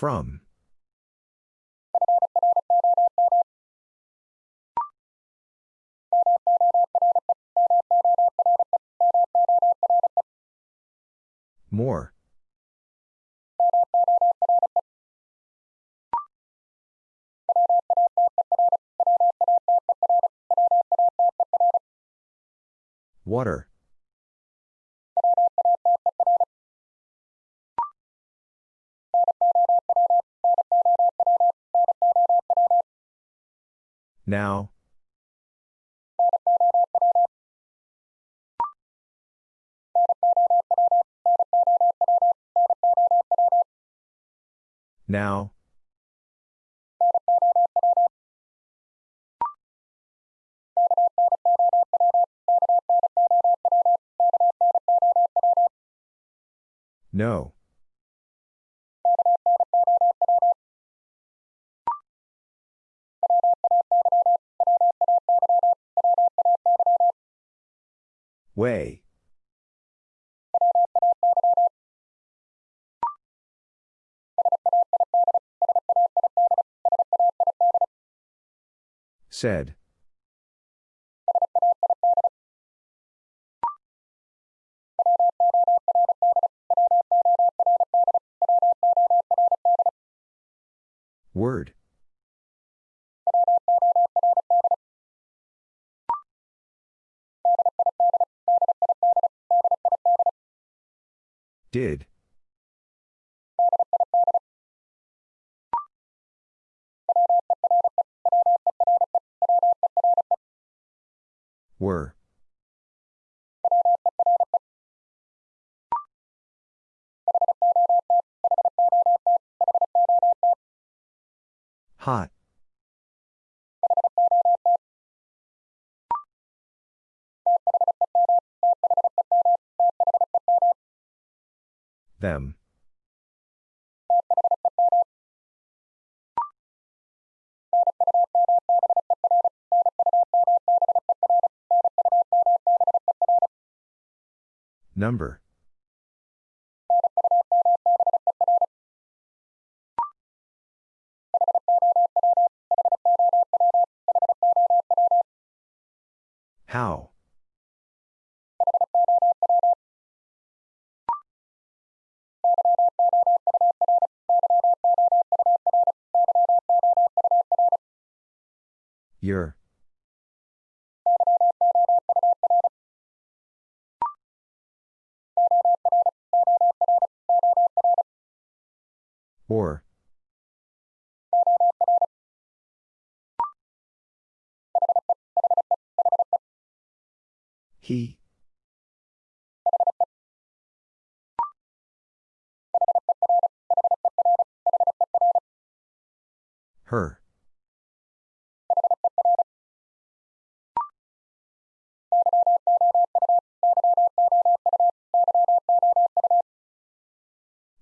From. More. Now. Now. No. Way. Said. Word. Did. Were. Hot. Them. Number. How? Your. Or. He. Her.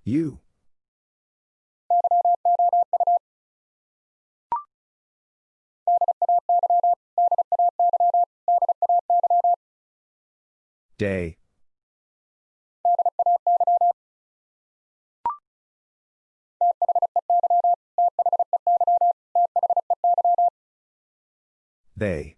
You. Day. They.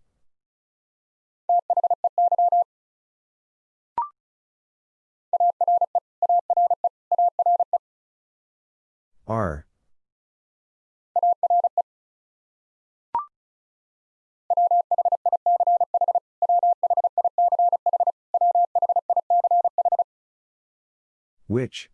Which?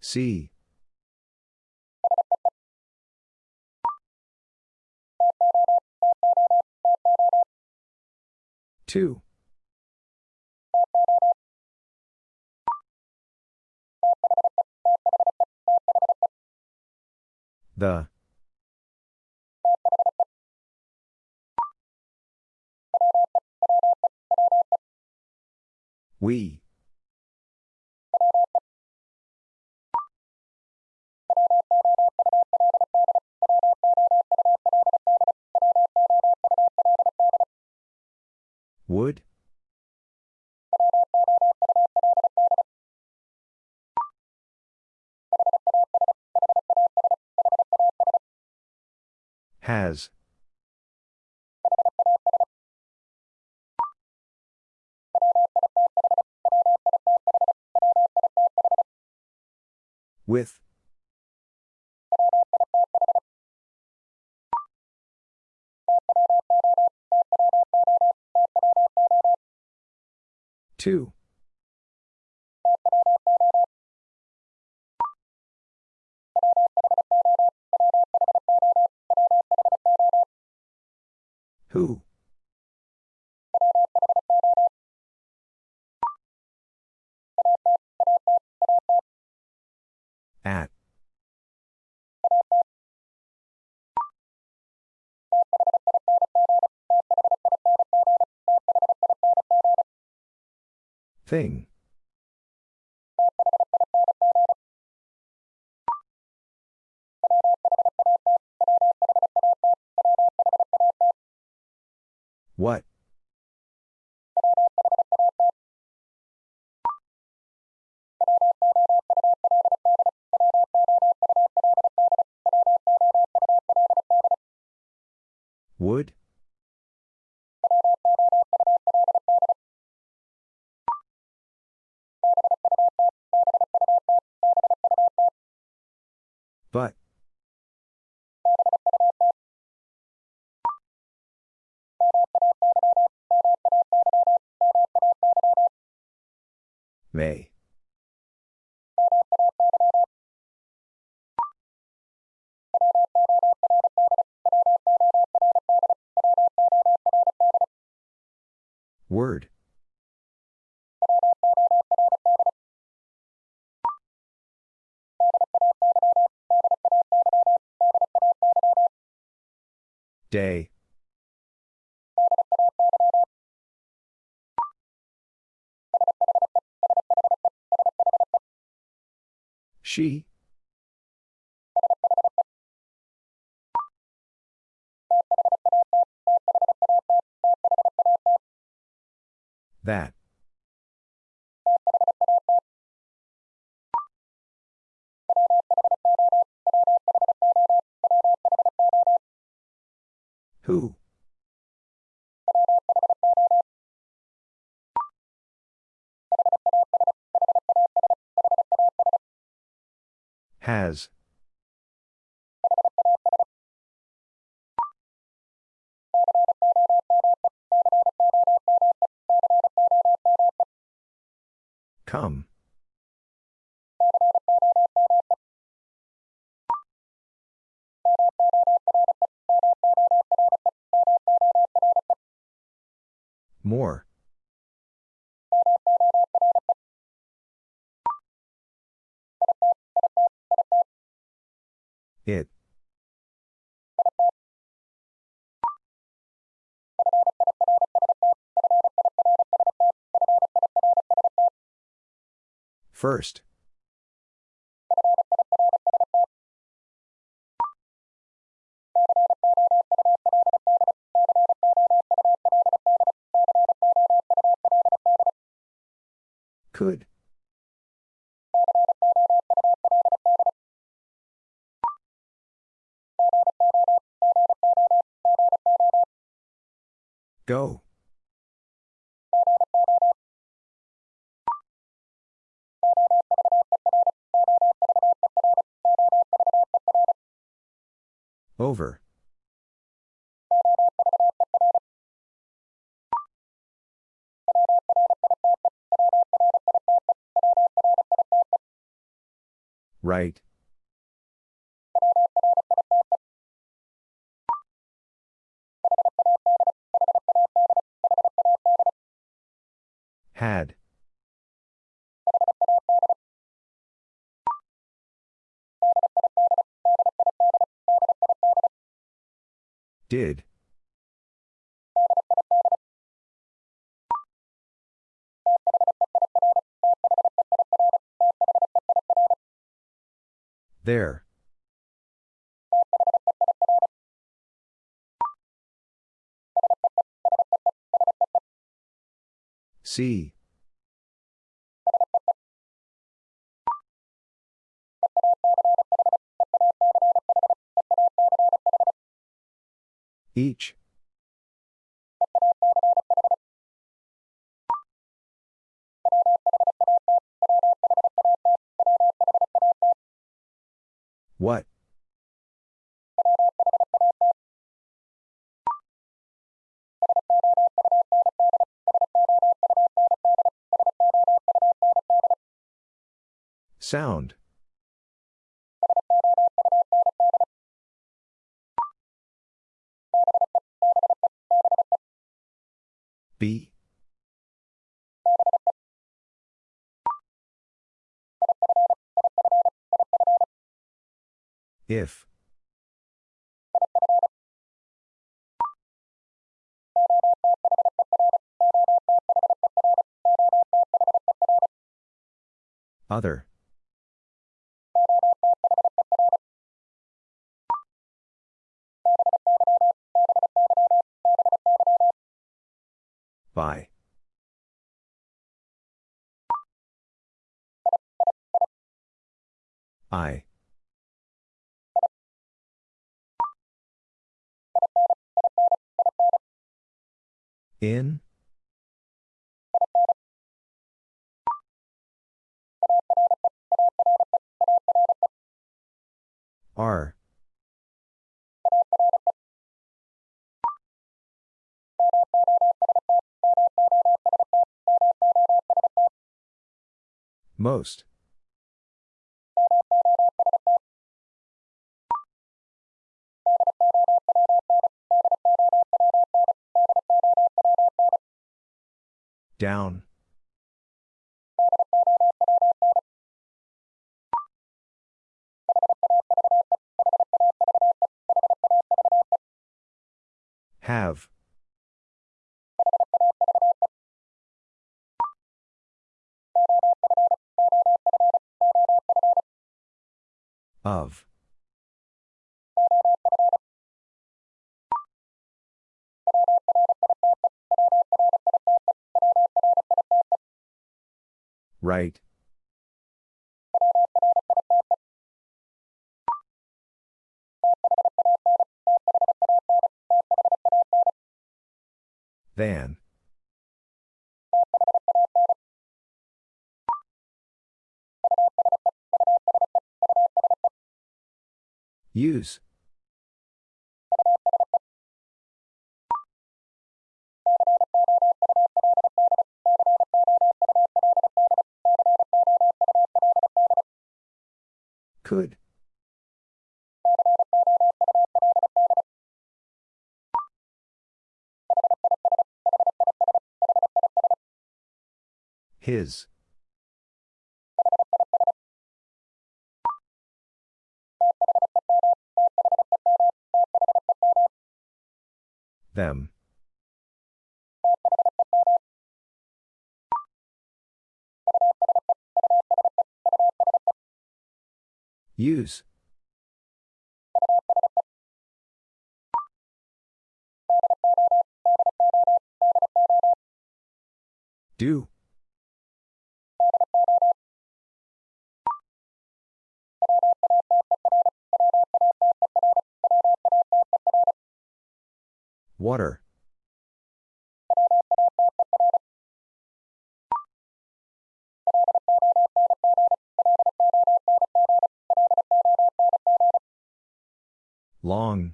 C. Two. The. We. Would? Has. With. Two. Who? Thing. But. May. Word. Day. She. That. Who? Has. Come. First. Could. Go. Right. There. See. Each. What? Sound. If. Other. By. I. In? R. Most. Down. Have. Of. Right. Than. Use. Could. His. Them. Use. Do. Long.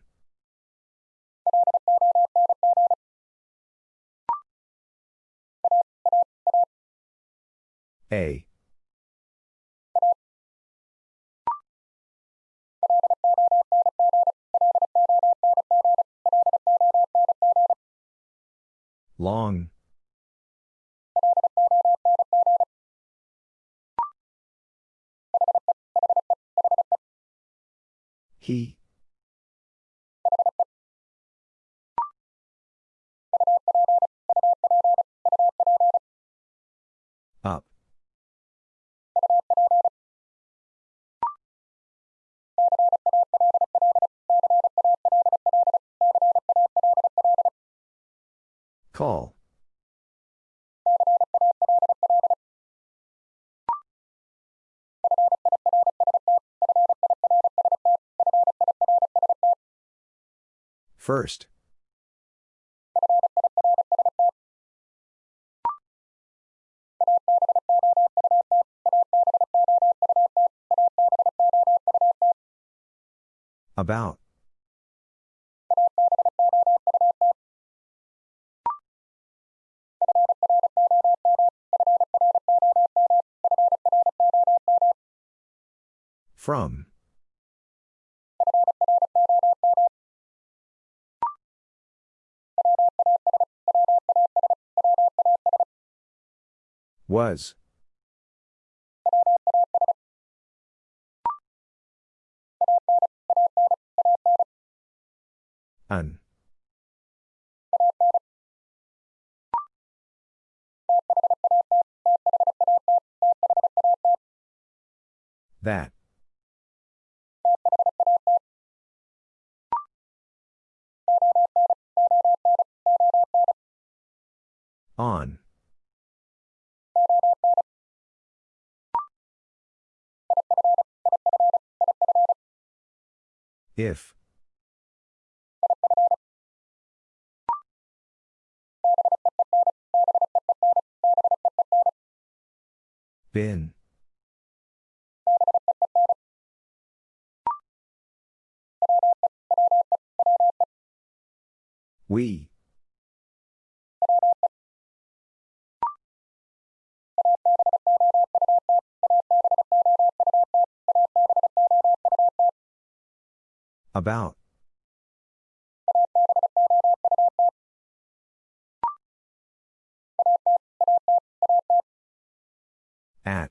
A. Long. He. Call. First. About. From. Was. If. Been. We. About. At.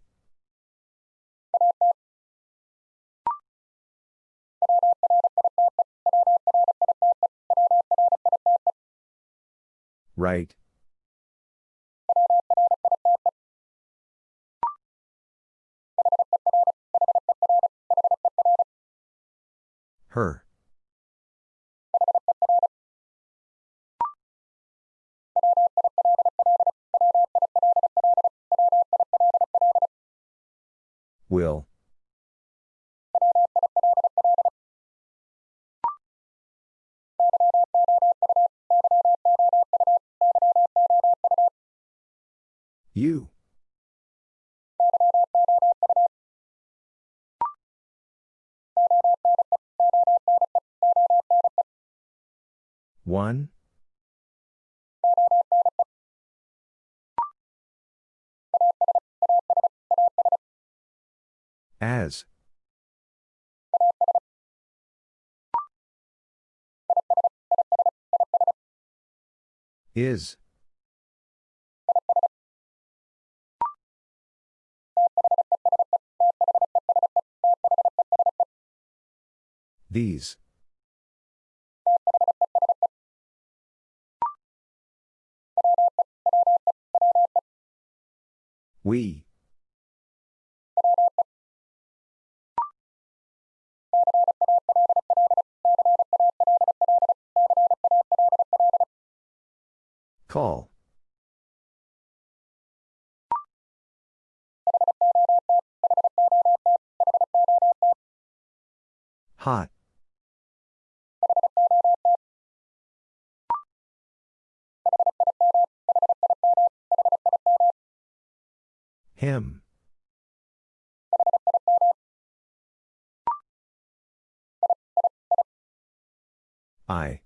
Right. Her. Will. You. One. As. Is. These. We. Call. Hot. Him. I.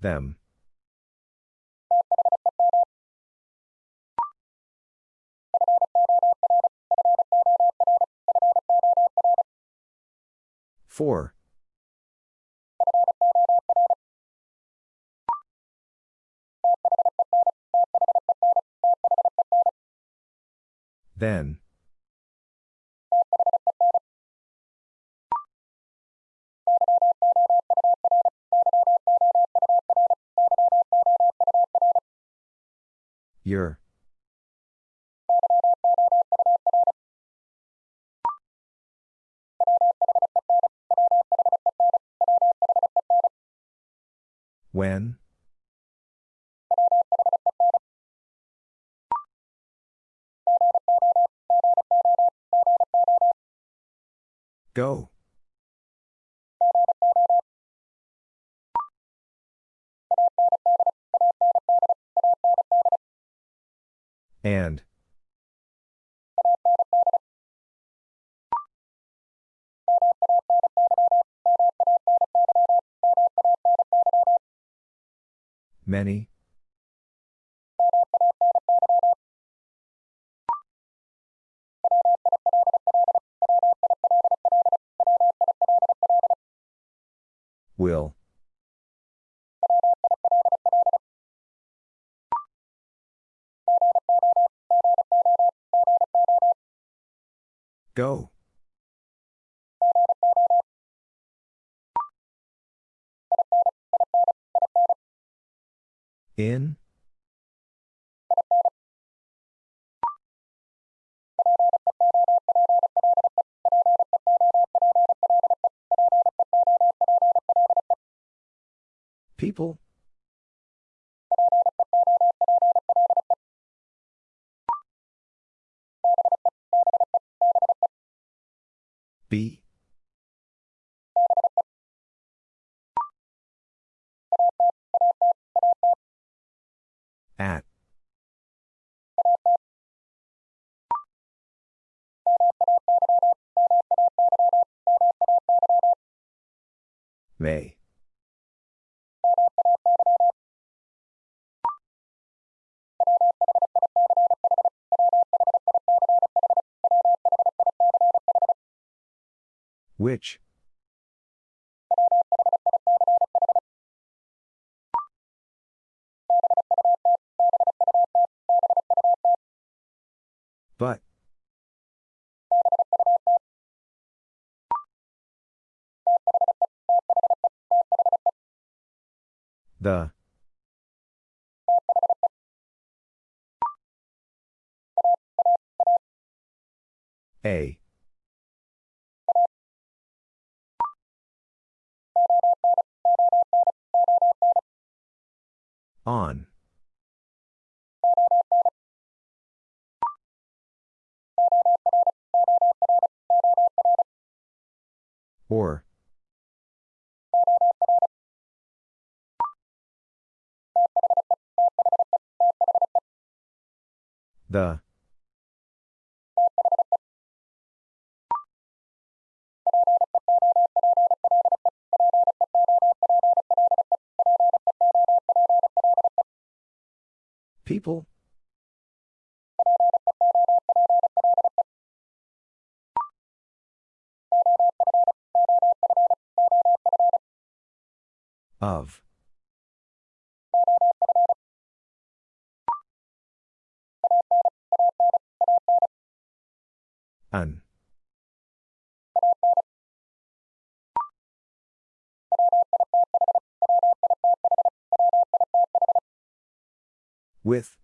Them. Four. Then. Your. When? Go. And. Many. Will. Go. In? People? B? At. May. Which? But. The. A. On. Or. The. People? Of. An. With.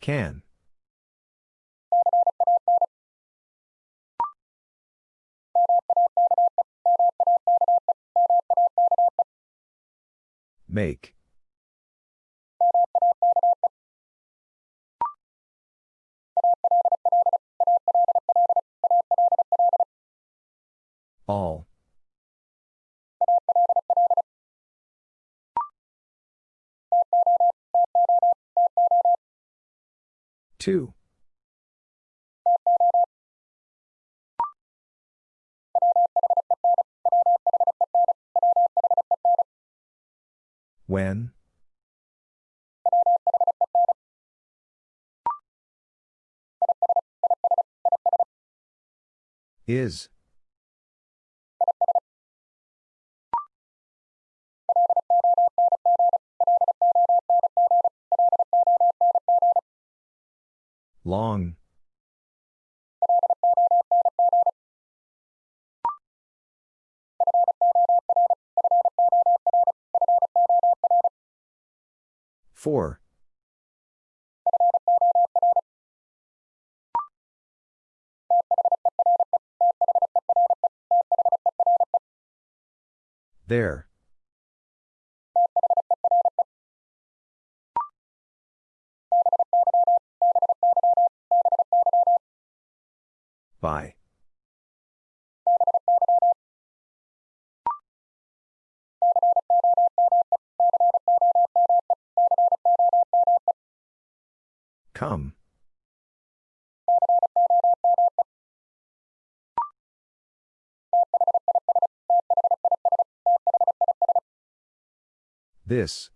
Can. Make. 2. 2. When? Is. Long. Four. There. This.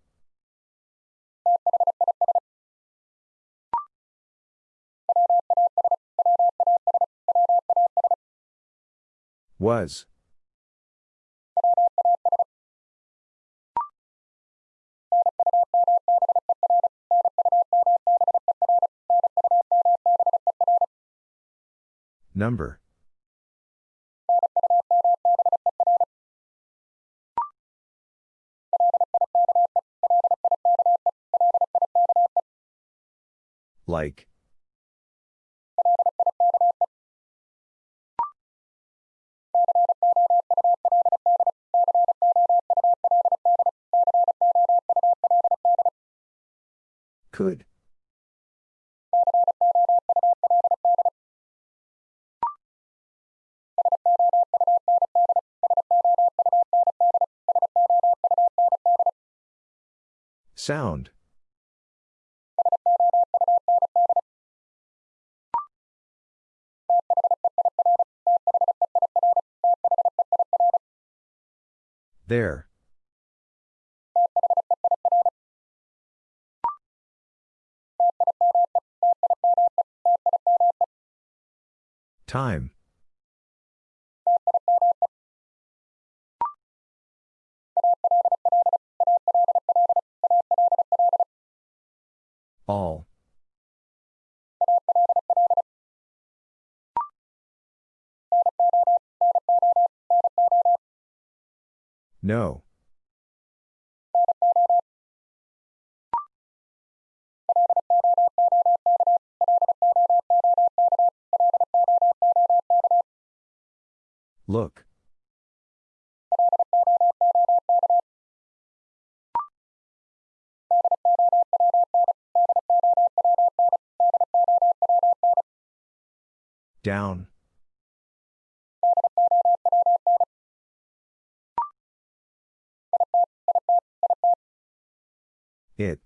Was. Number. Like. Could. Sound. There. Time. All. No. Look. Down. It.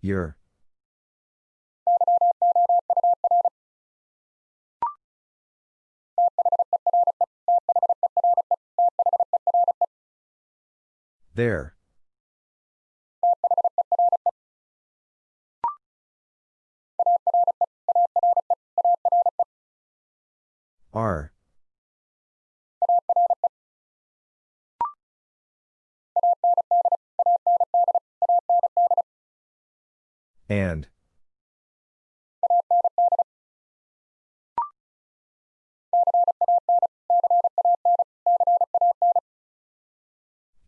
Your. There. And.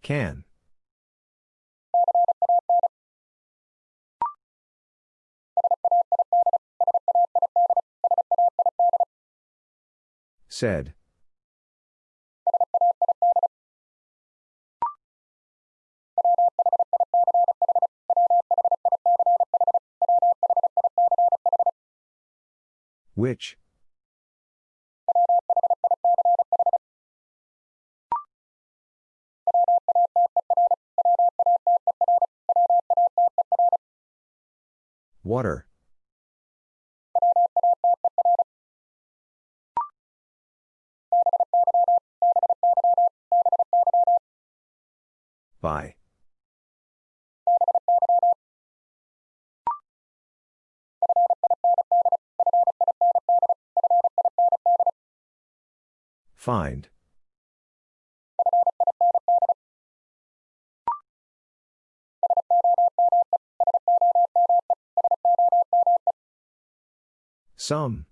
Can. Said. Which? Water. By. Find. Some.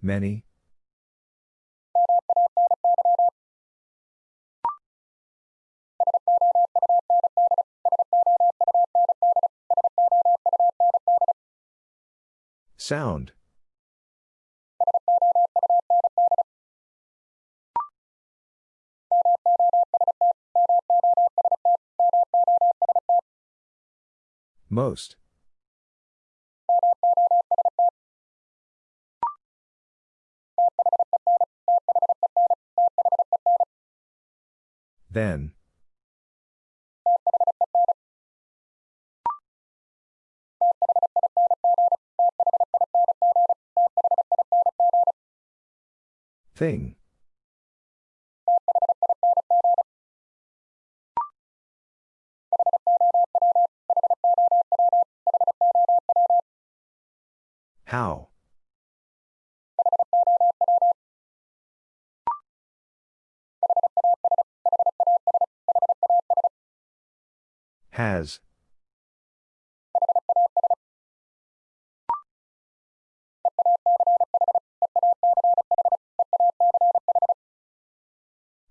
Many. Sound. Most. Then. Thing.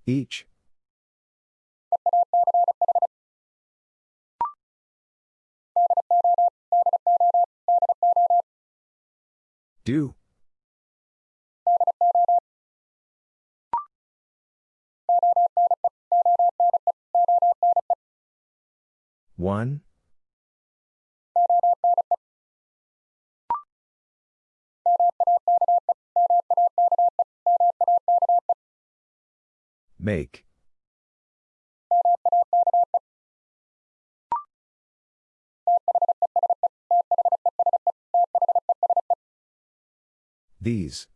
Each. Do. One. Make. These.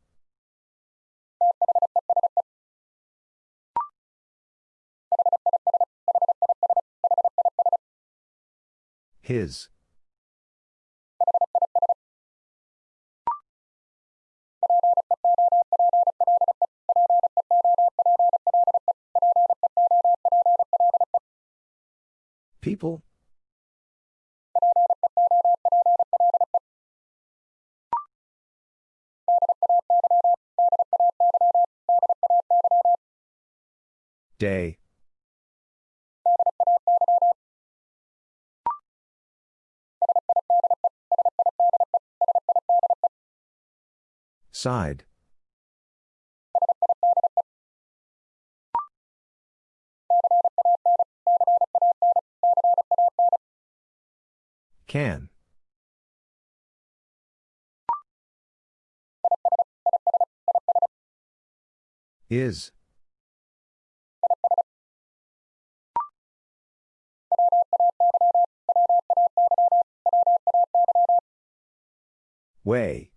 His. People? Day. Side. Can. Is. Way.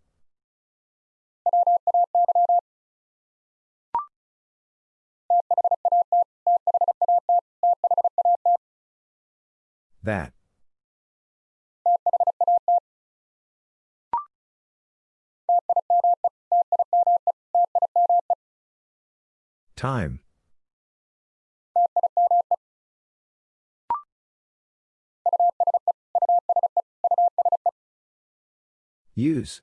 That. Time. Use.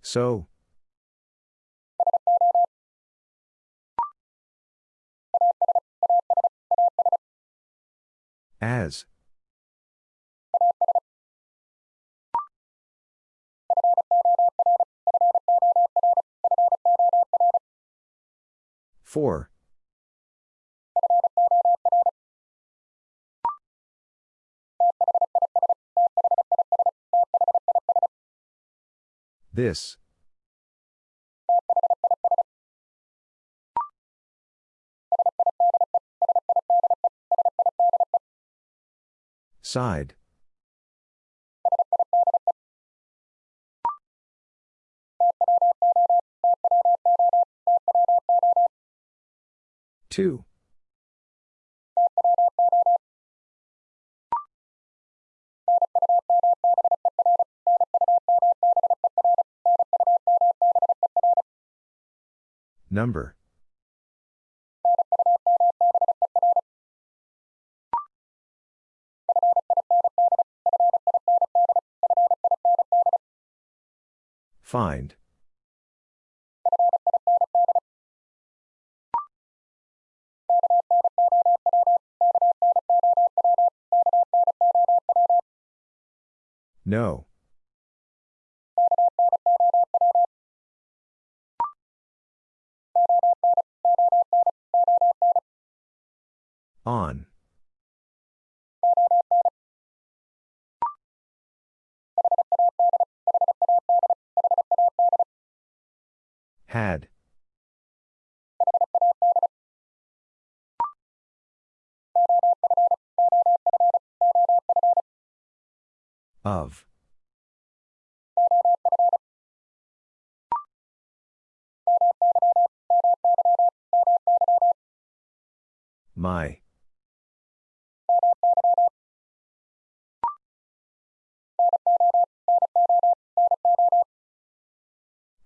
So. As. Four. This. Side. Two. Number. Find. No. On. Had. Of. My.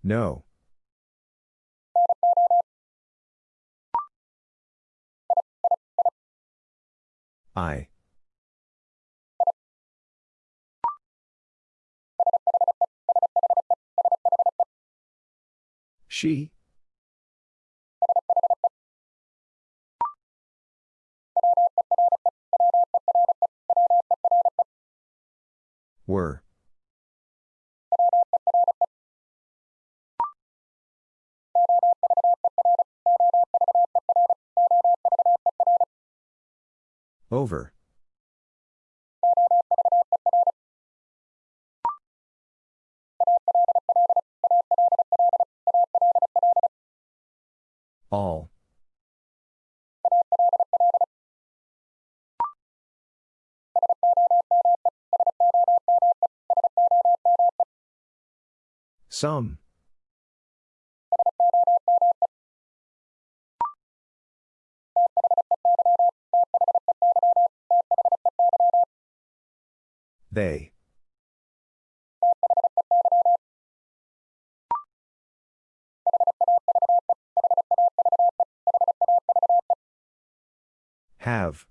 No. I. She. Were. Over. All. Some. They. Have.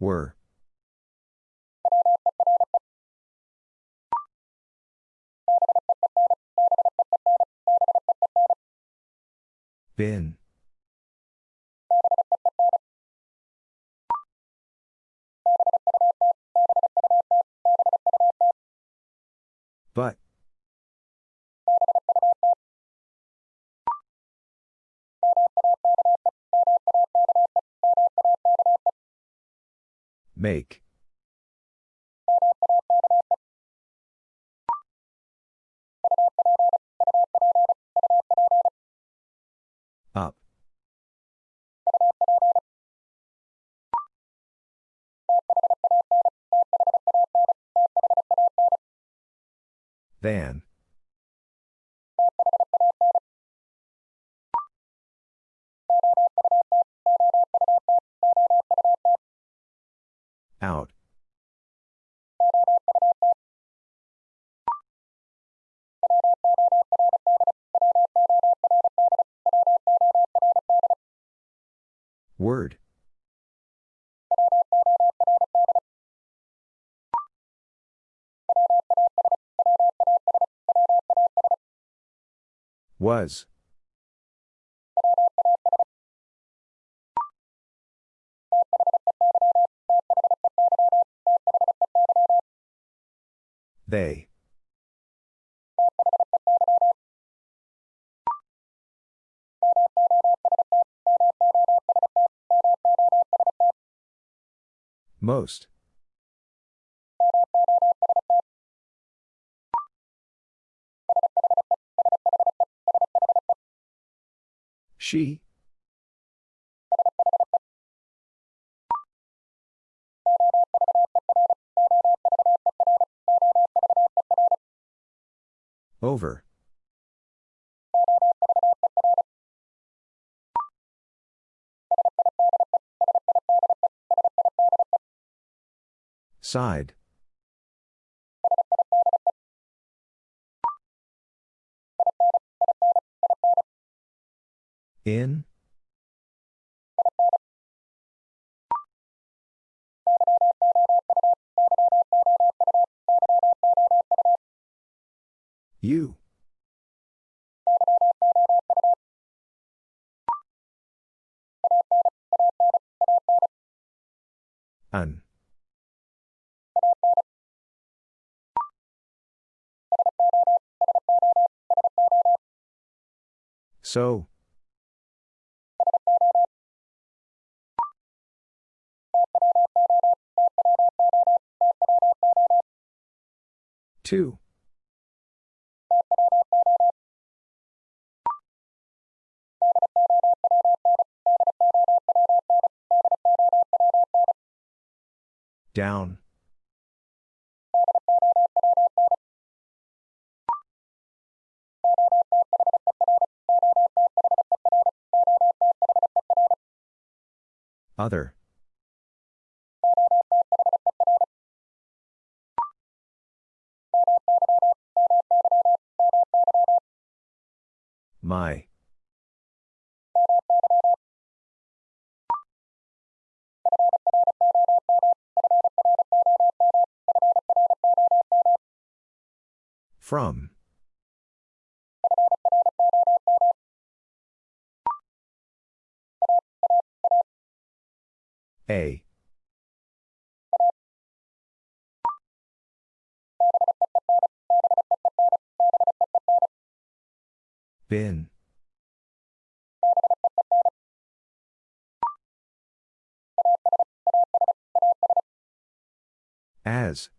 Were. Been. But. Make. Than. Out. Word. Was. They. Most. She. Over. Side. In? You. An. So. Two. Down. Other. My. From. A. Bin. As.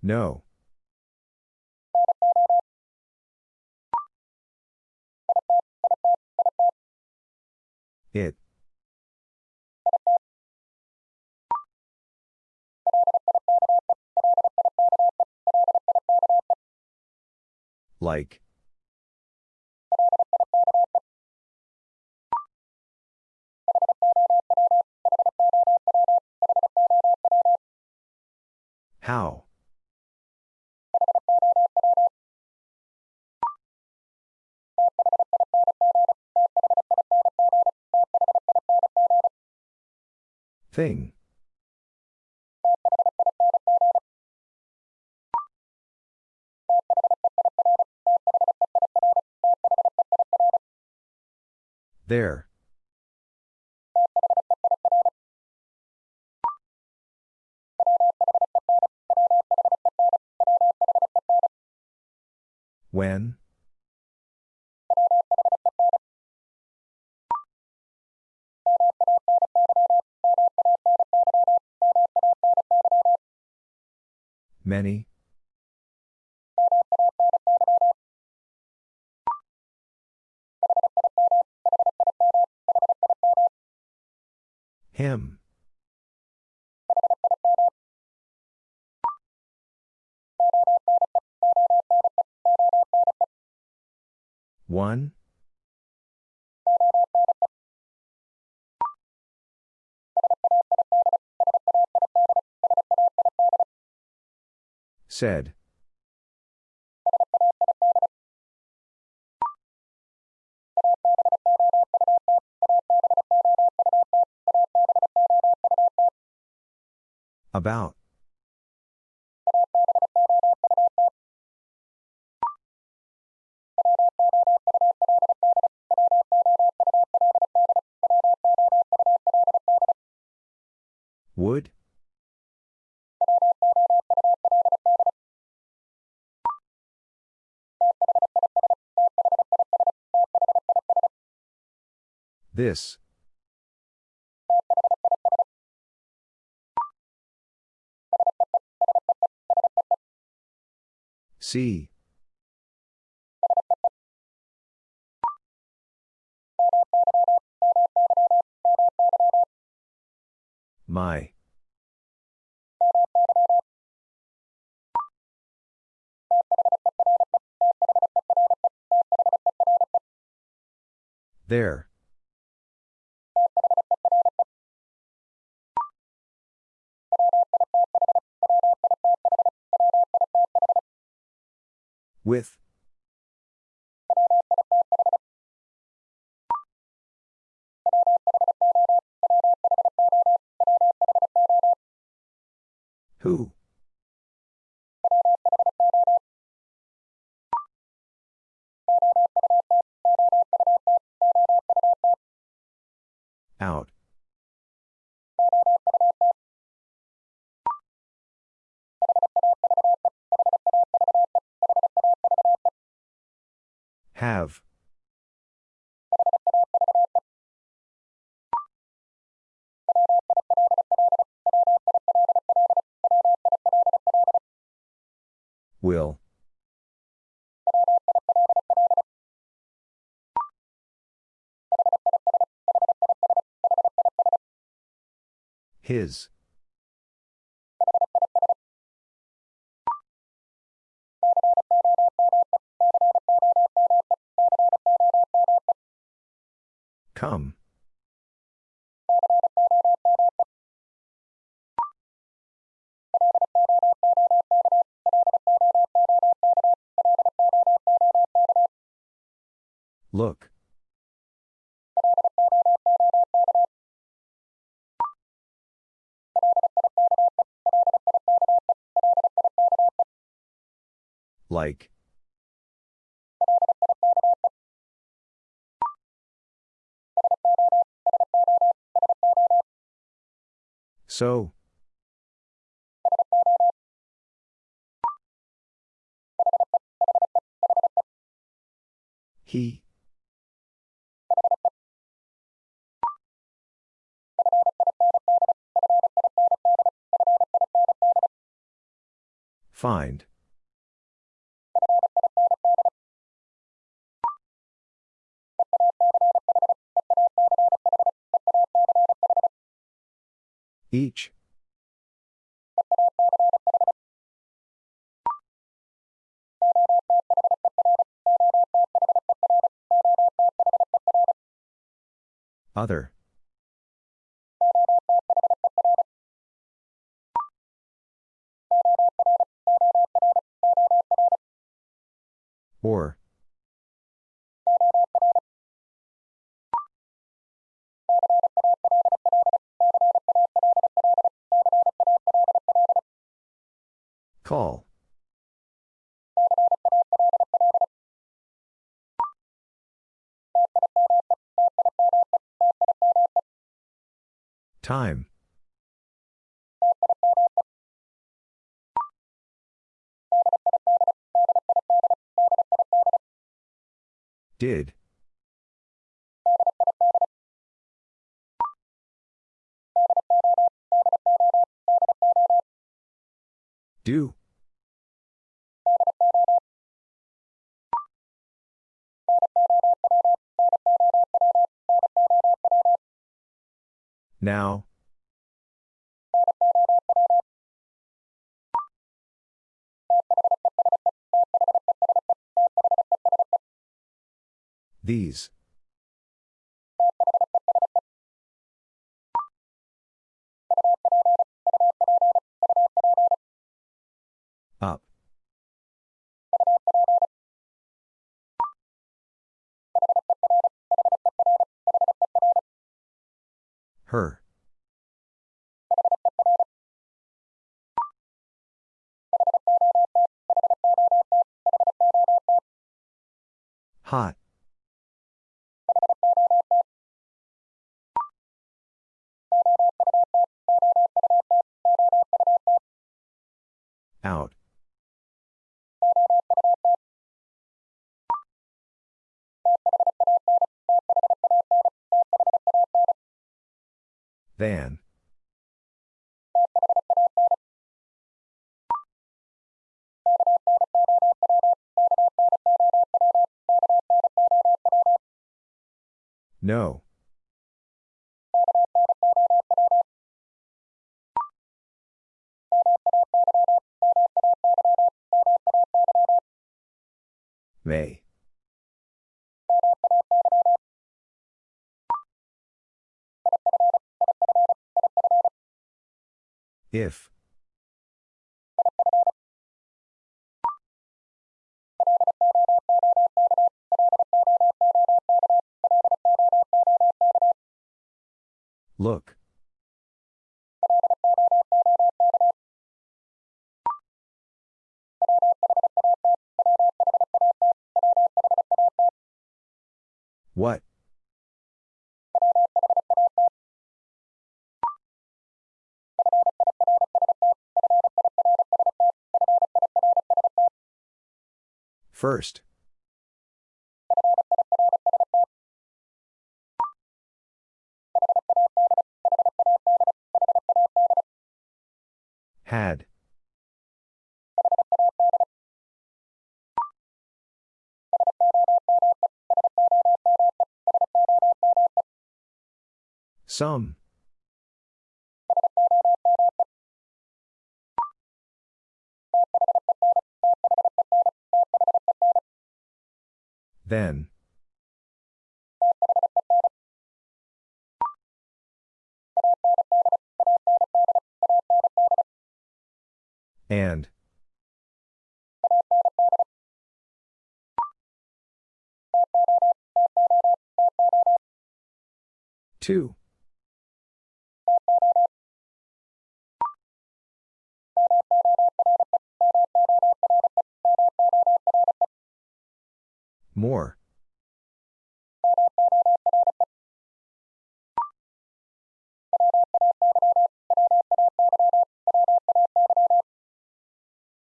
No. It. Like. How? Thing. There. When? Many? Him. One? Said. About. Would? This. See. My. There. With. Who? His. Come. Look. Like. So. He. Find. Each. Other. Time. Did. Do. Now. These. Up. Her. Hot. Out. Than. No. May. If. Look. What? First. Had. Some. Then. And. Two. More.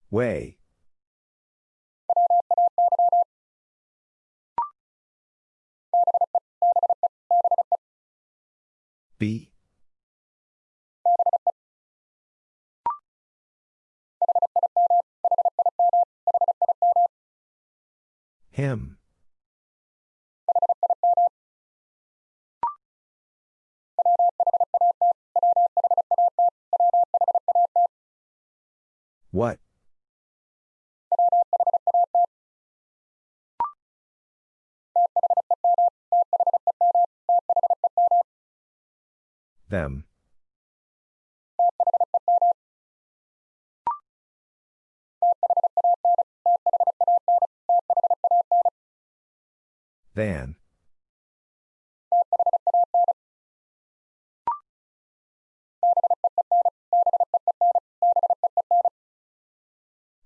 Way. Them. Than.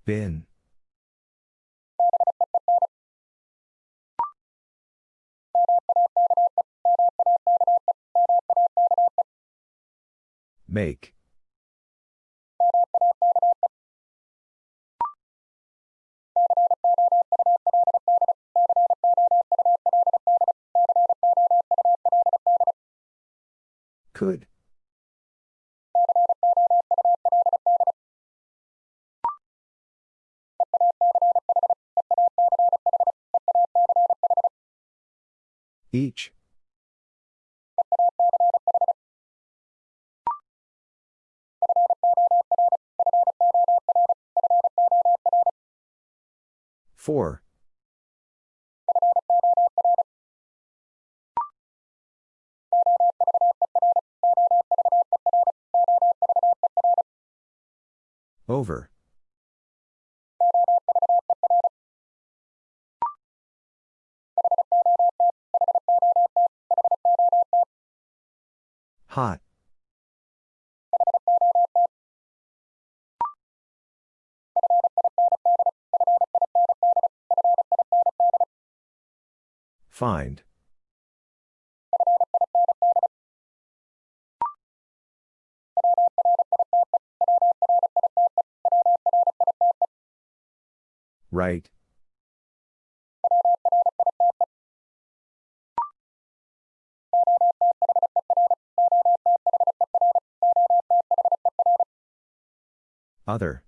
Bin. Make. Could. 4. Over. Hot. Find. Right. Other.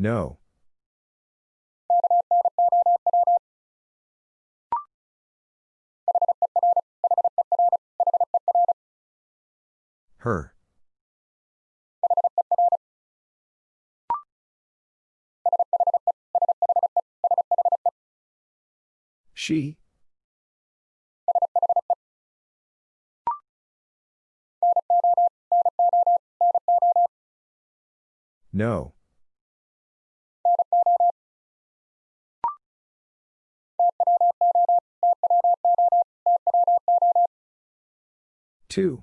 No. Her. She. No. Two.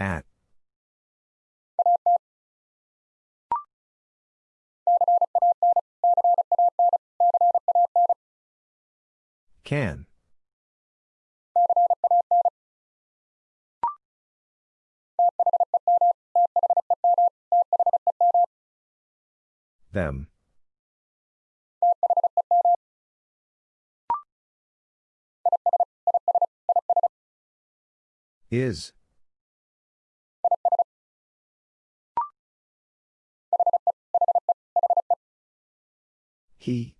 At. Can. Them. Is. He.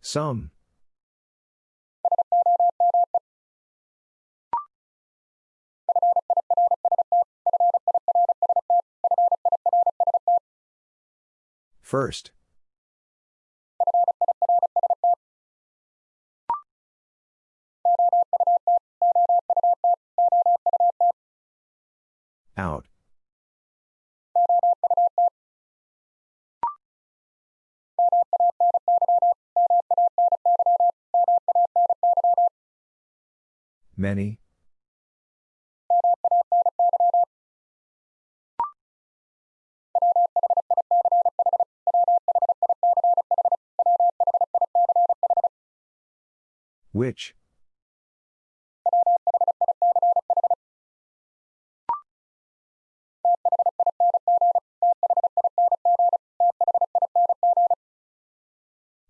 Some. First. Out. Many. Which?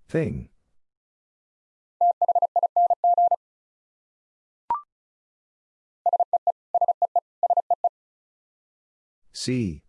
Thing. See.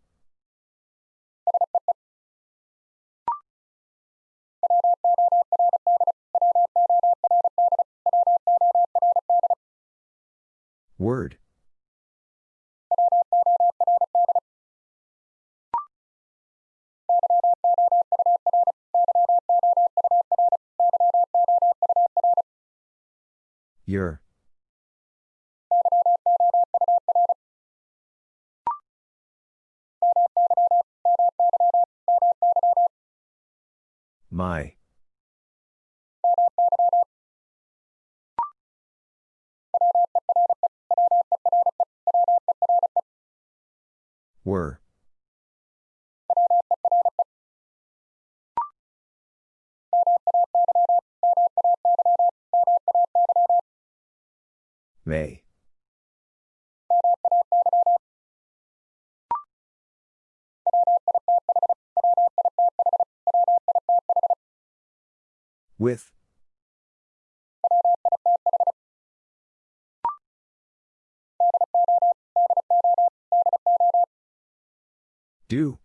With. Do.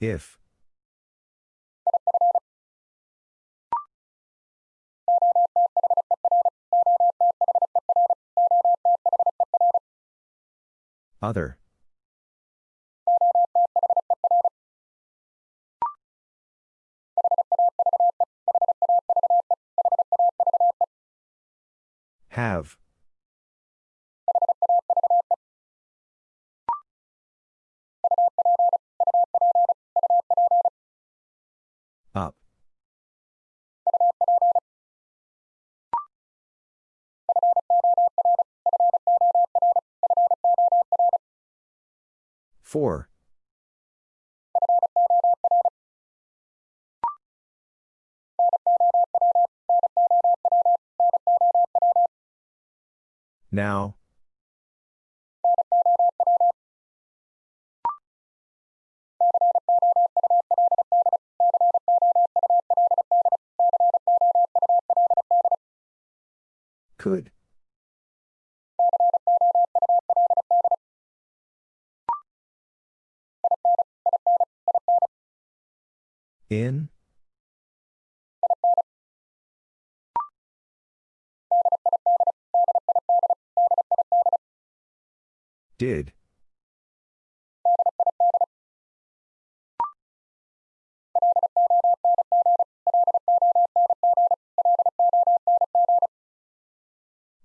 If. Other. Have. Up. Four. Now. Could. In? Did.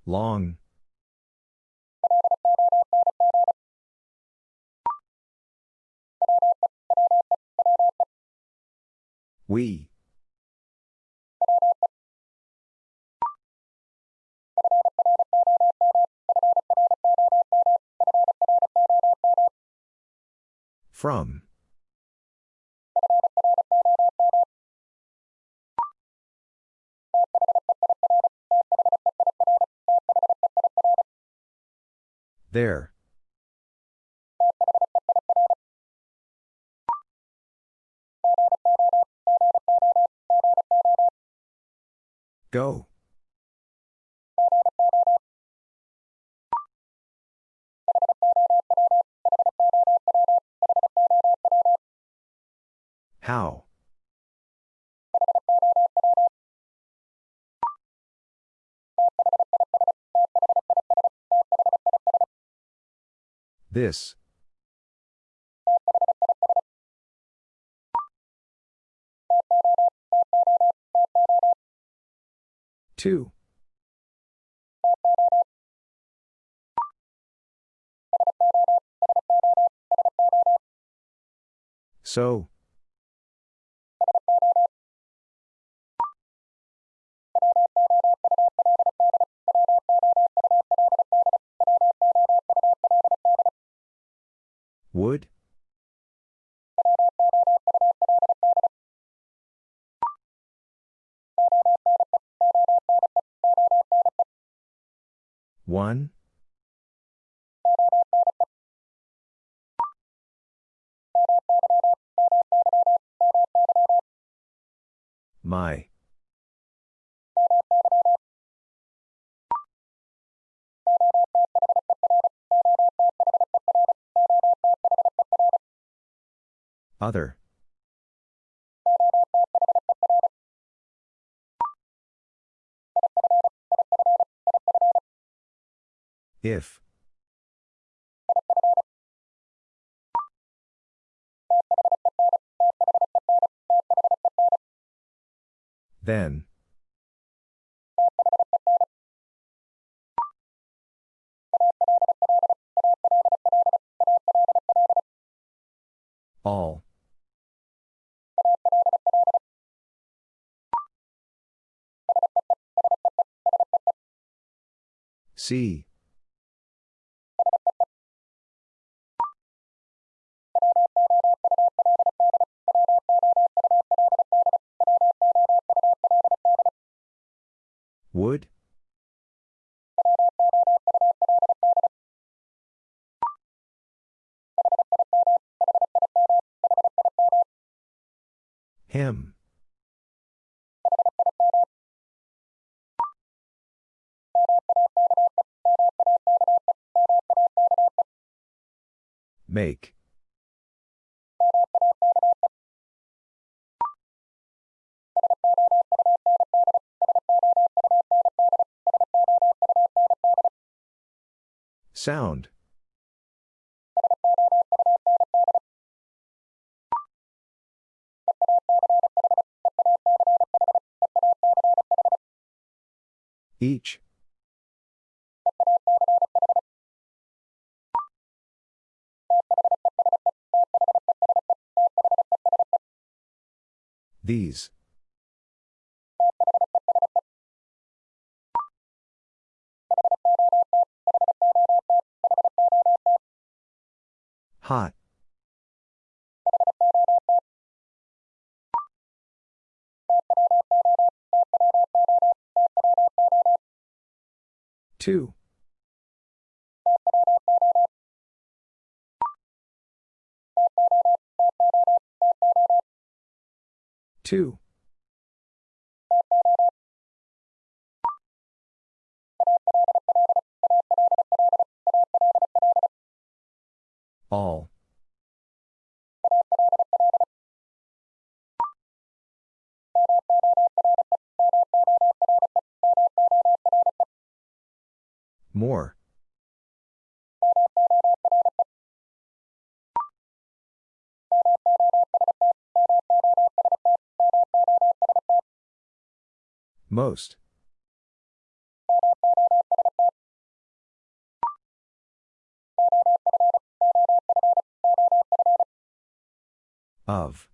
Long. We. From. There. Go. How? This. Two. So. Would? One? My. Other. If. Then. All. See. Make. Sound. Each. These. Hot. Two. 2 Most. Of.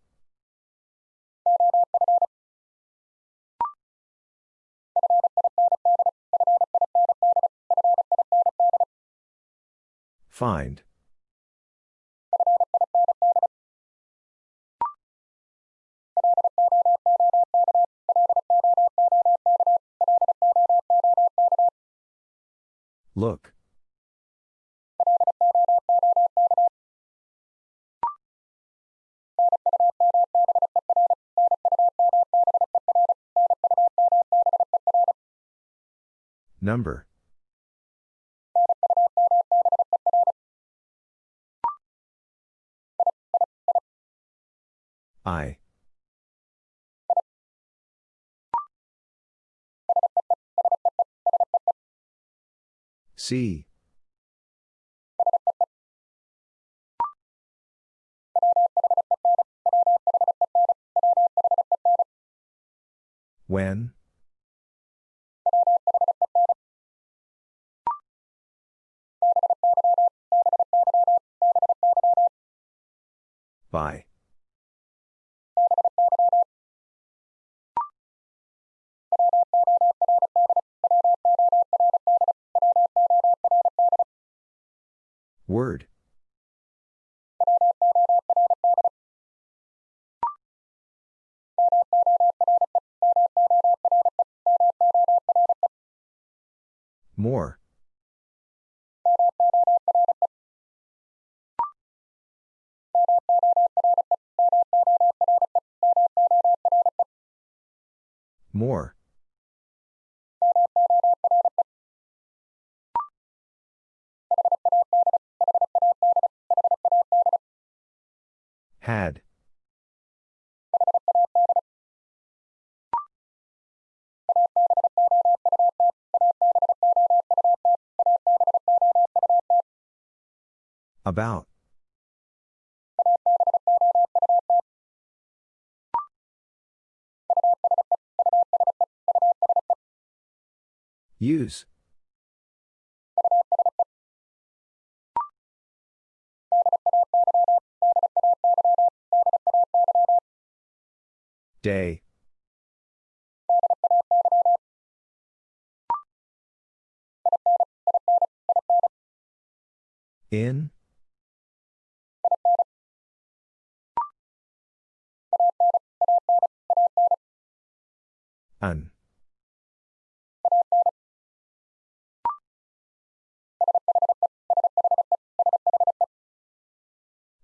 Find. Look. Number. I. See. When? By. About. Use. Day. In? An.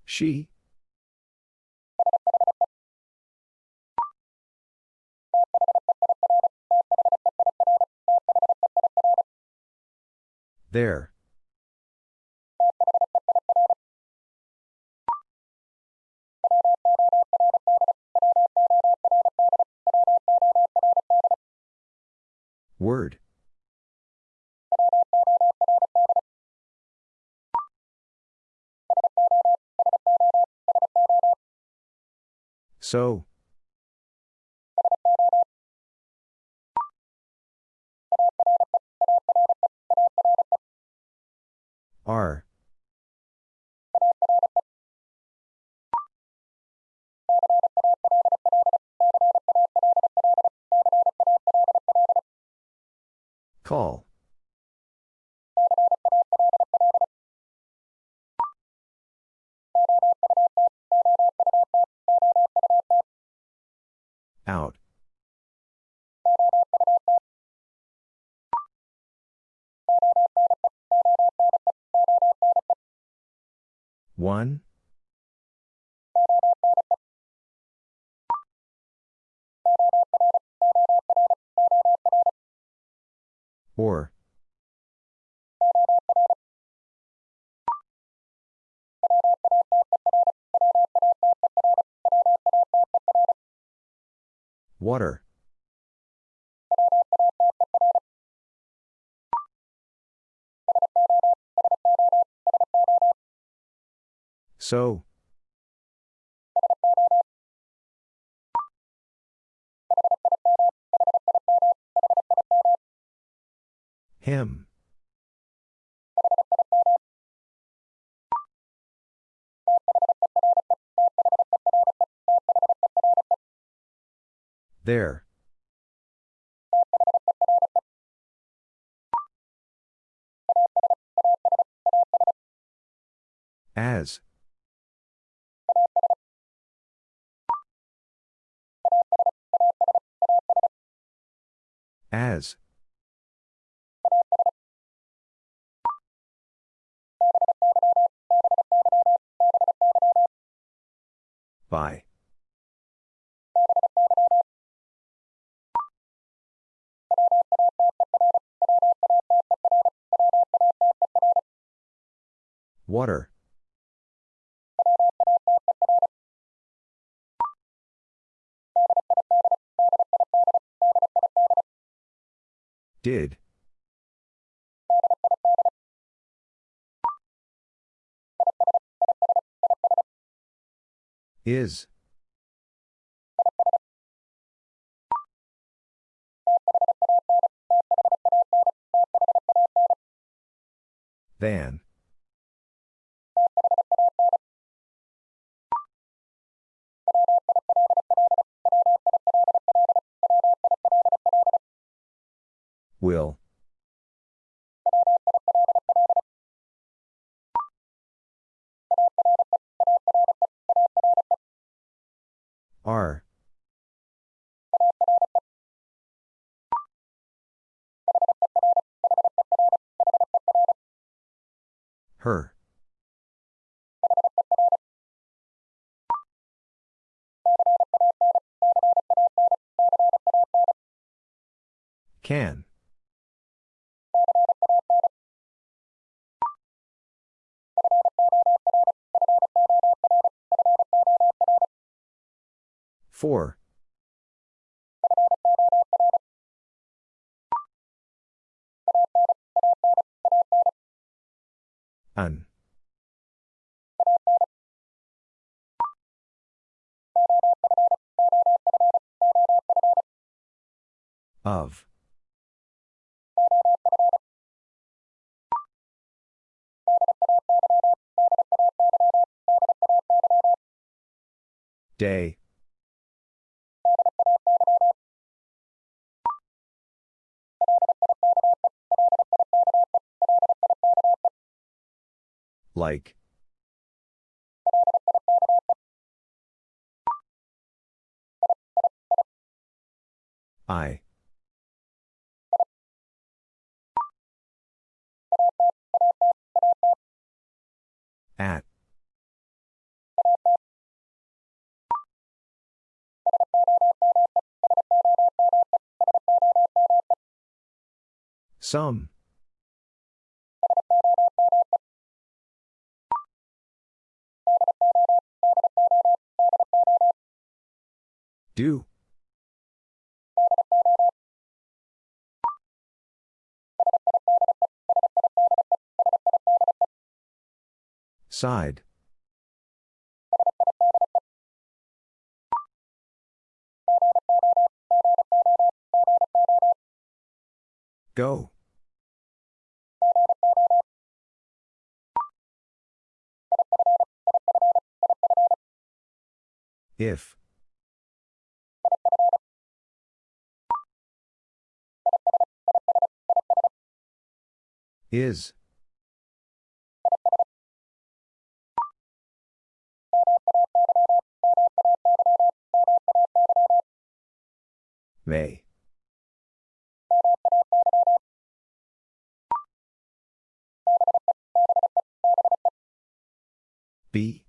She? There. Word. So. Are. Call. So. Him. There. As. By. Water. Did. Is. Than. Will. R. Her. Can. Four. An. Of. Day. Like. I. At. Some. Do. Side. Go. If. Is. May. Be.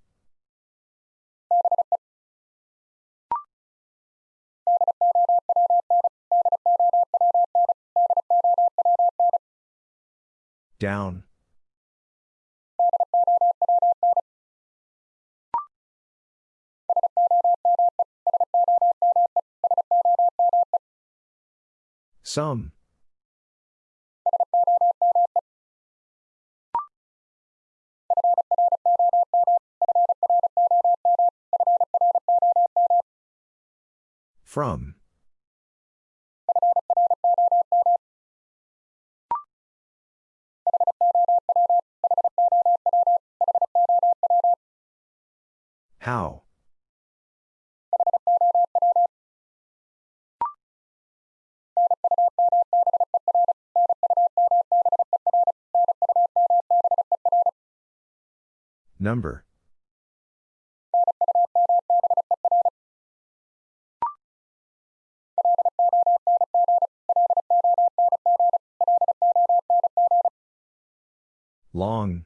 Down. Some. From. How? Number. Long.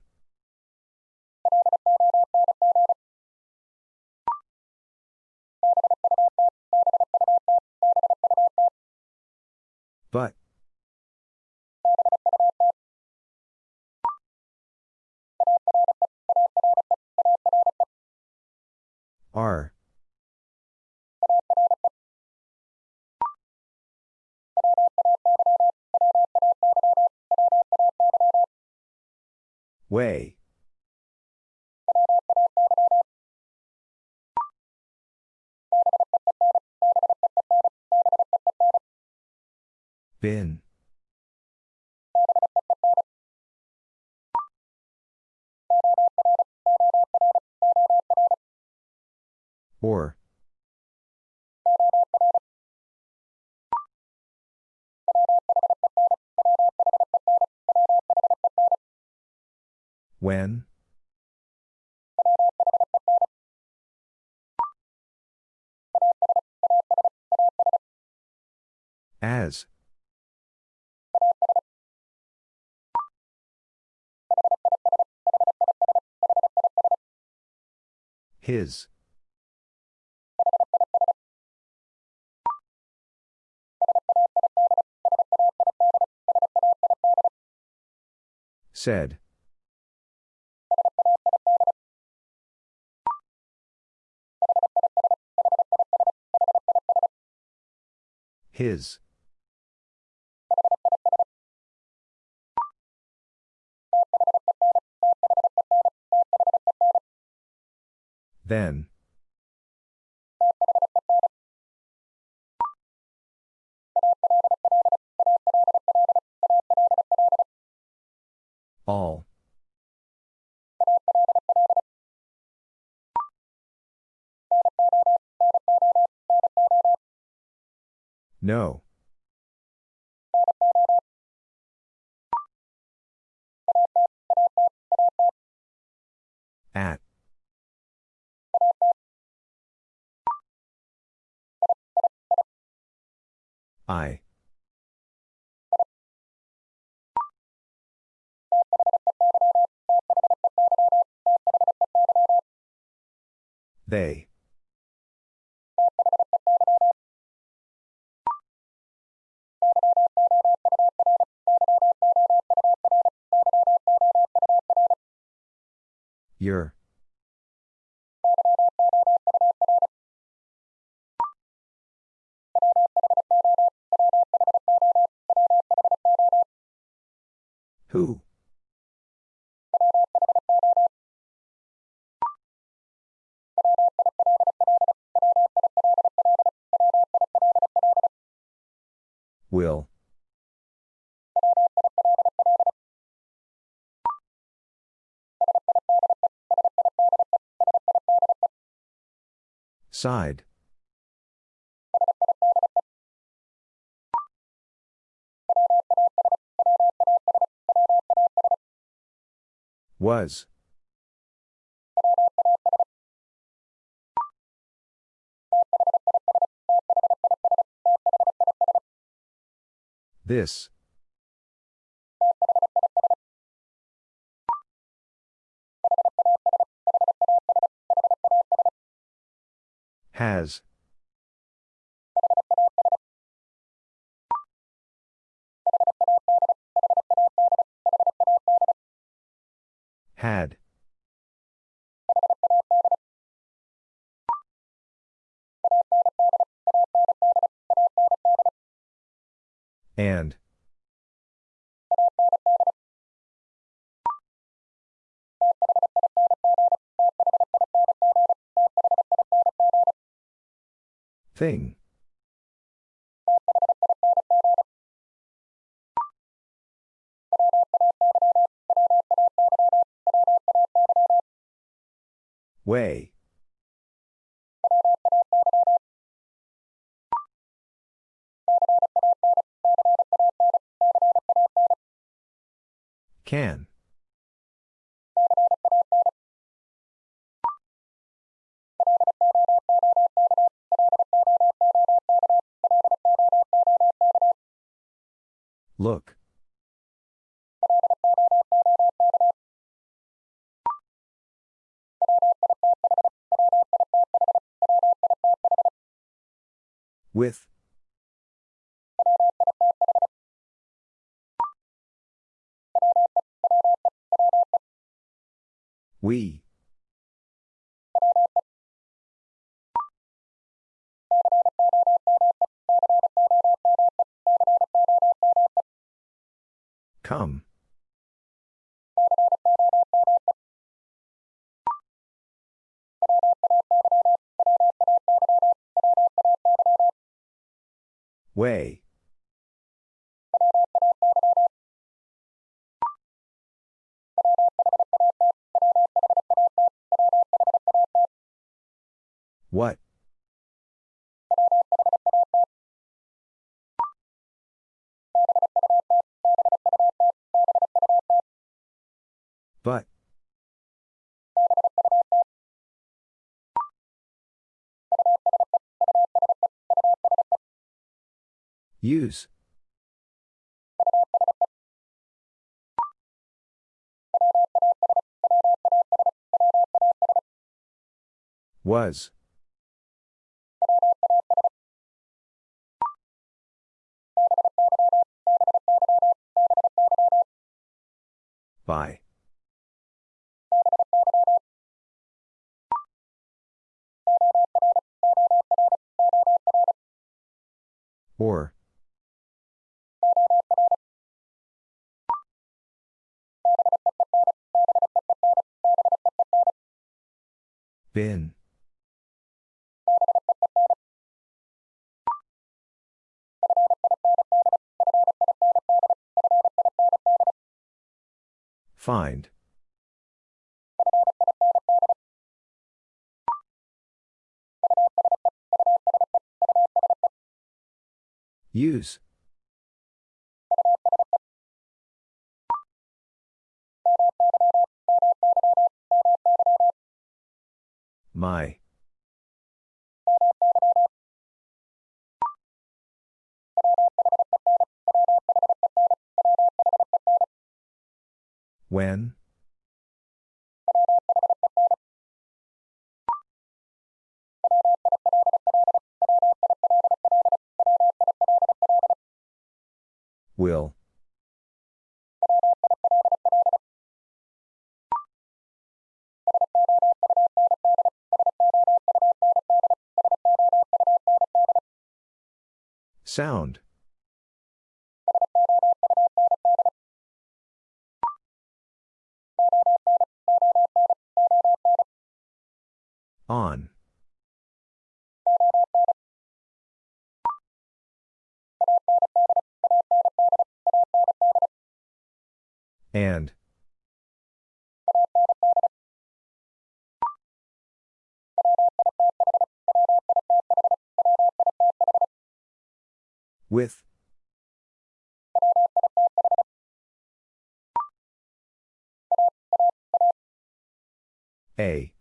Bin. Or. When? As. His. Said. His. Then. All. No. I. They. Your. Who? Will. Side. Was. This. Has. Had. And. Thing. Way. Can. What? But. Use. Was. By. Or. Bin. Find. Use. My. When? Will. Sound. On. And. With. A.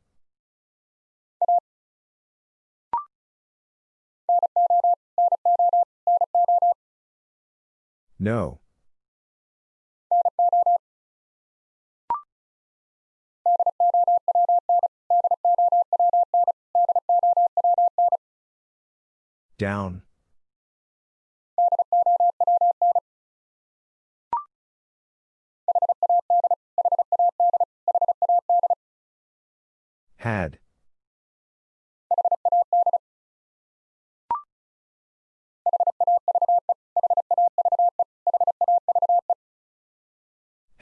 No. Down. Had.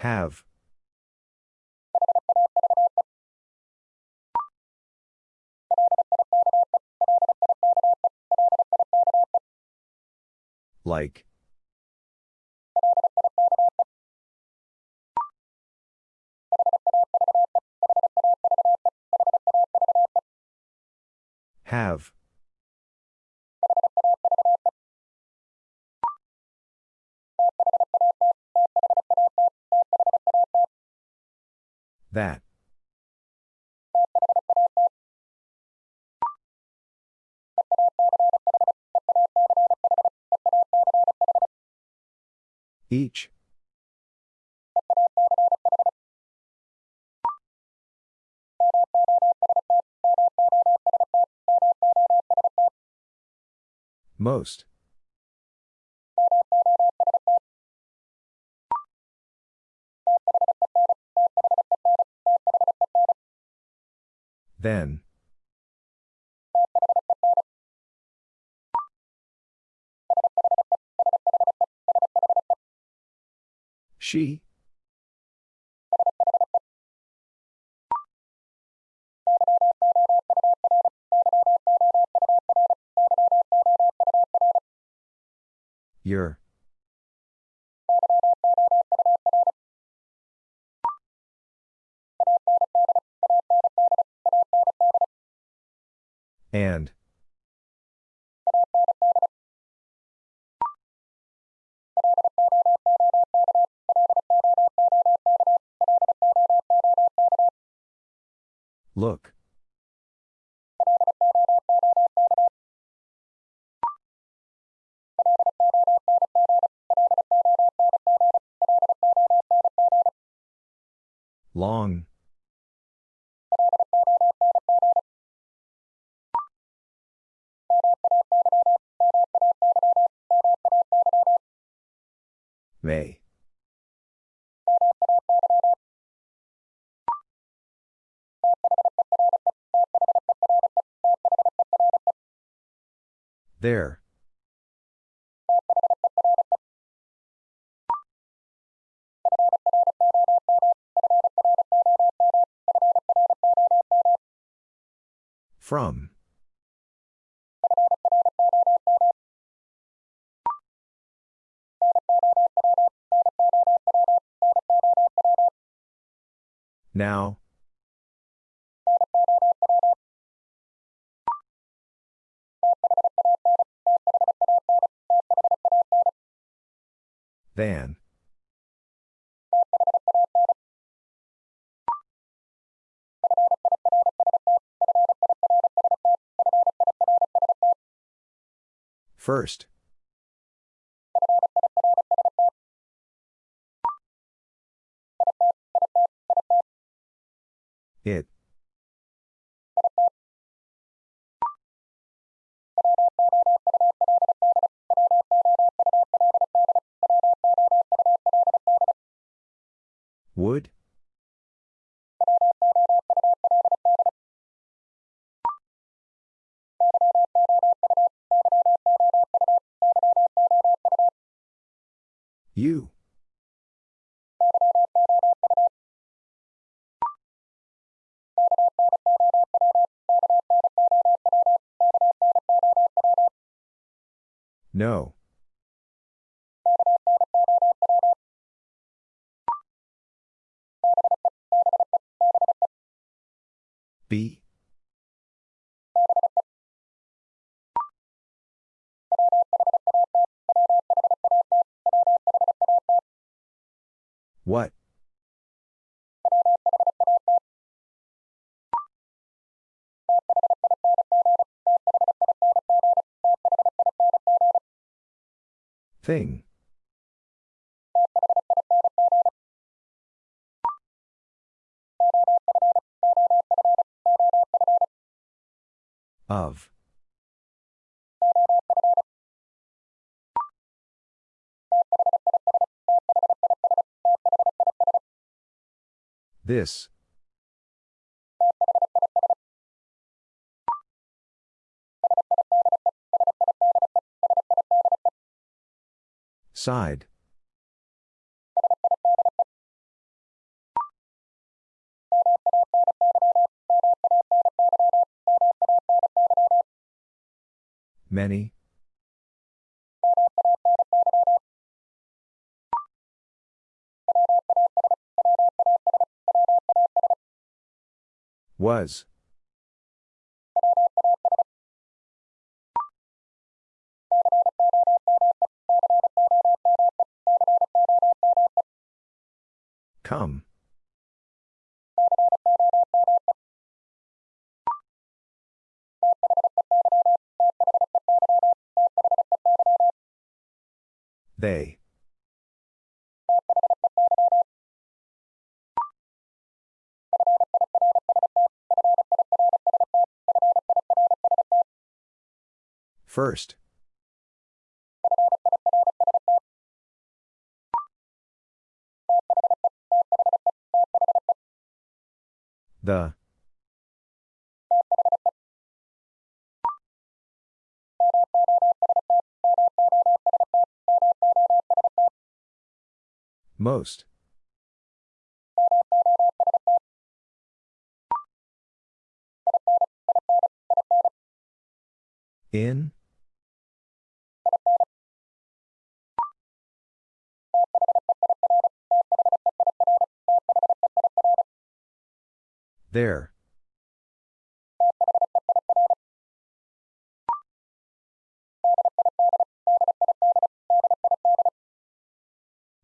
Have. Like. Have. That. Each. Most. Then. She. Your. And. Look. Long. There. From. Now. Than. First. It. Would? You. No. B. What? Thing. Of. This. Side. Many. Was. Come. They. First. The. Most. In? There.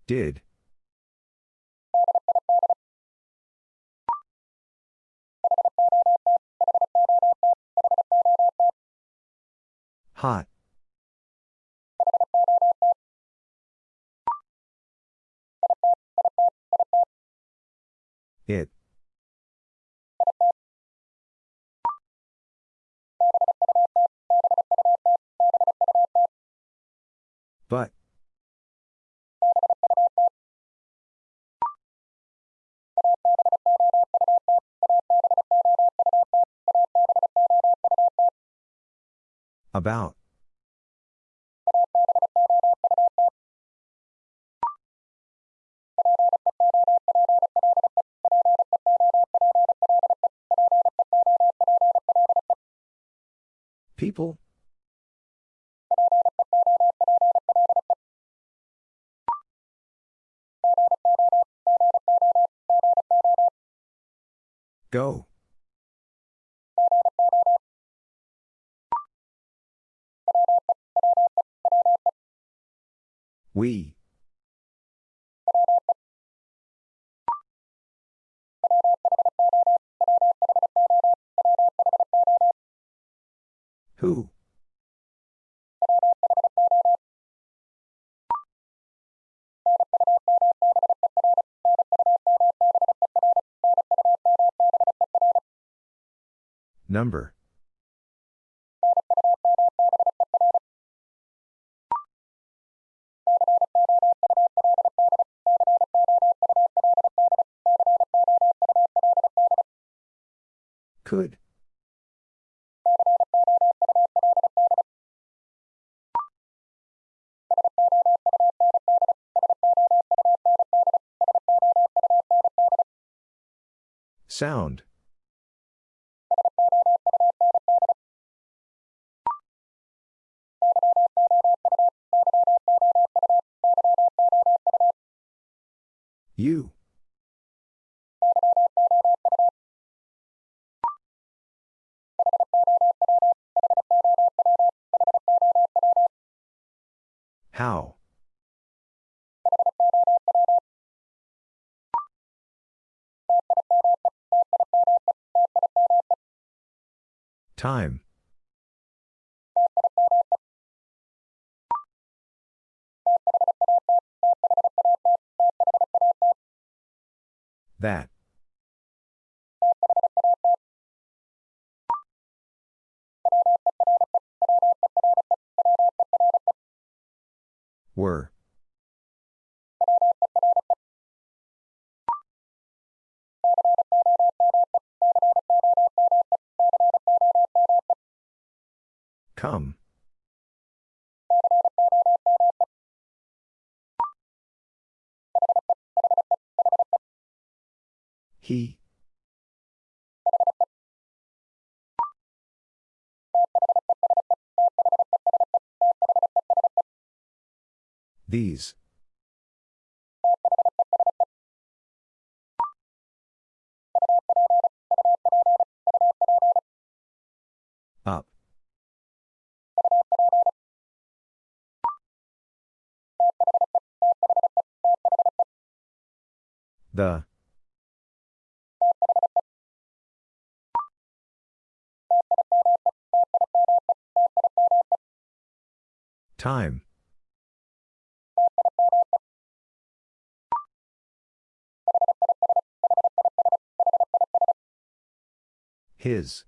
Did. Hot. It. But. About. People? Go. We. Who? Number. Sound. You. Time. That. Were. Come. He. These. Up. The Time. His.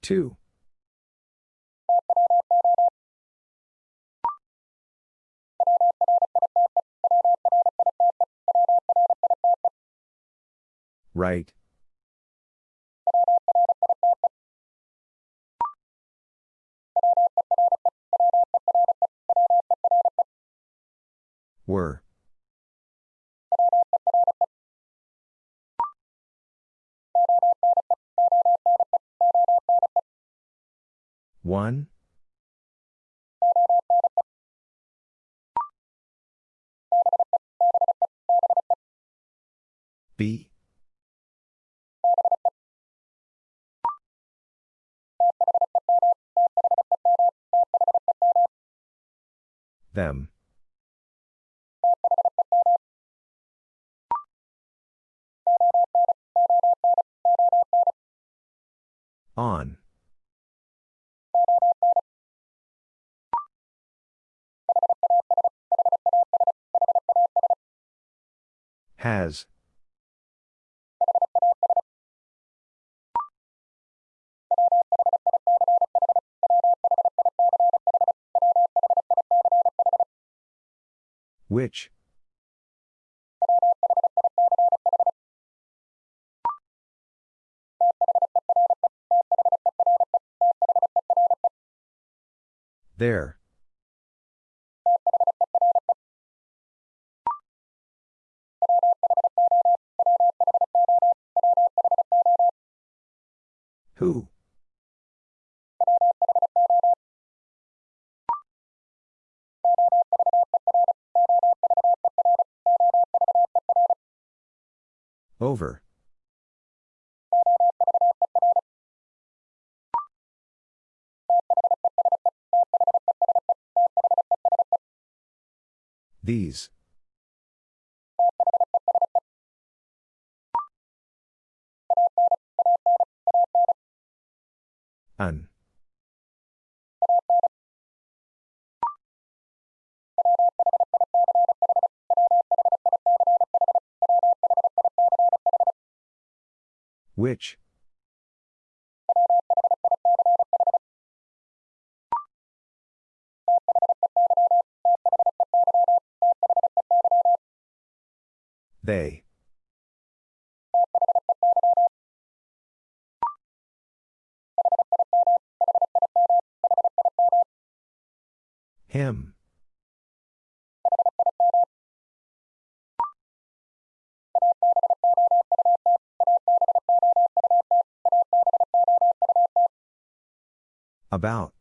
Two. Right. Them. On. Has. Which? There. Who? These. An. Which? They. Him. About.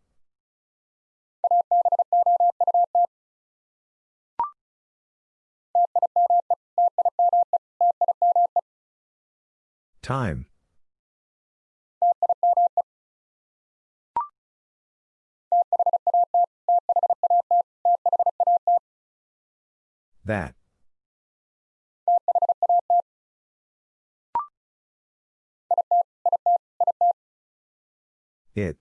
Time. That. It.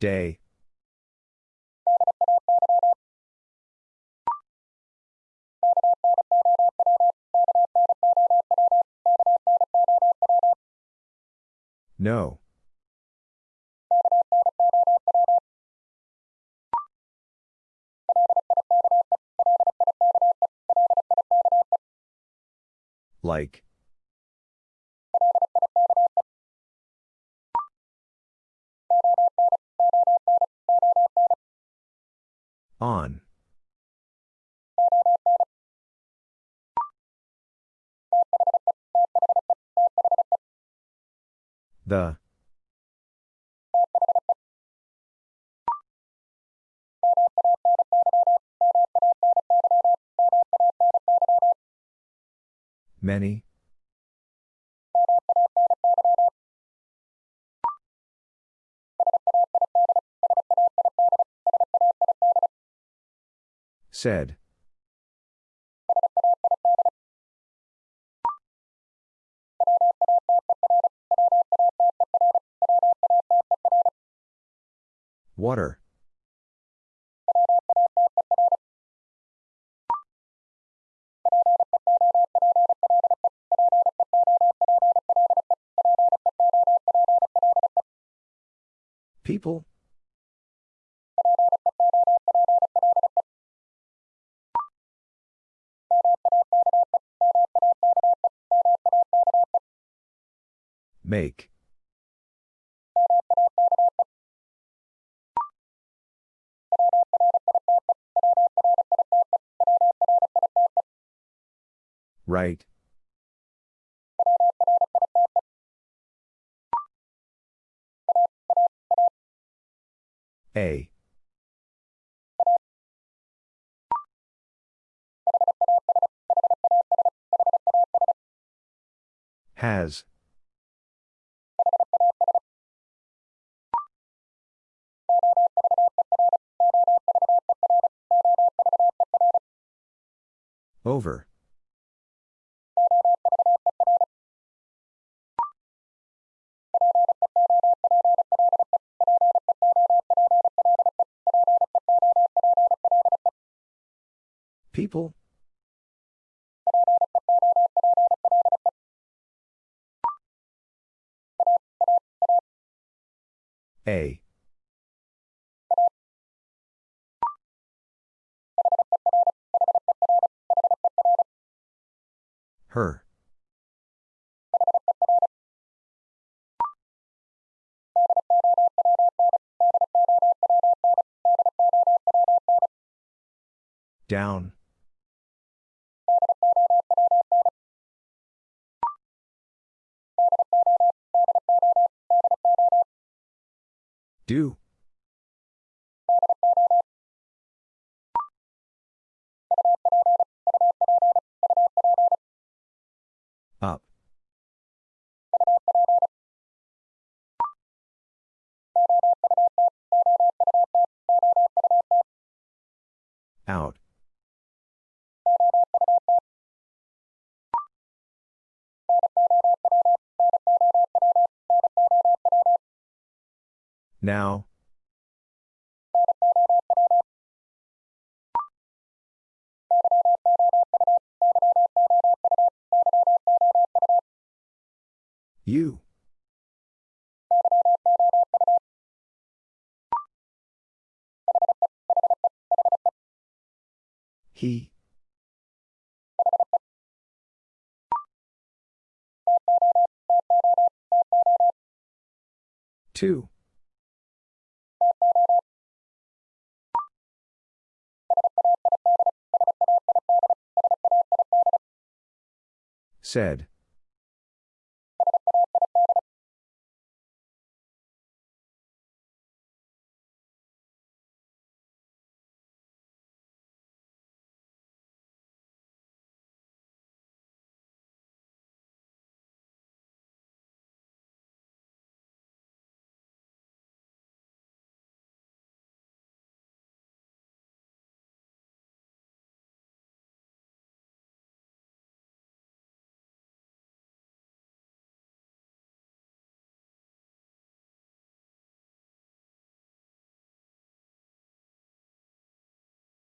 Day. No. Like. The. Many. Said. Water. People? Make. Right. A. Has. Over. People? A. Her. Down. Do. 2. Said.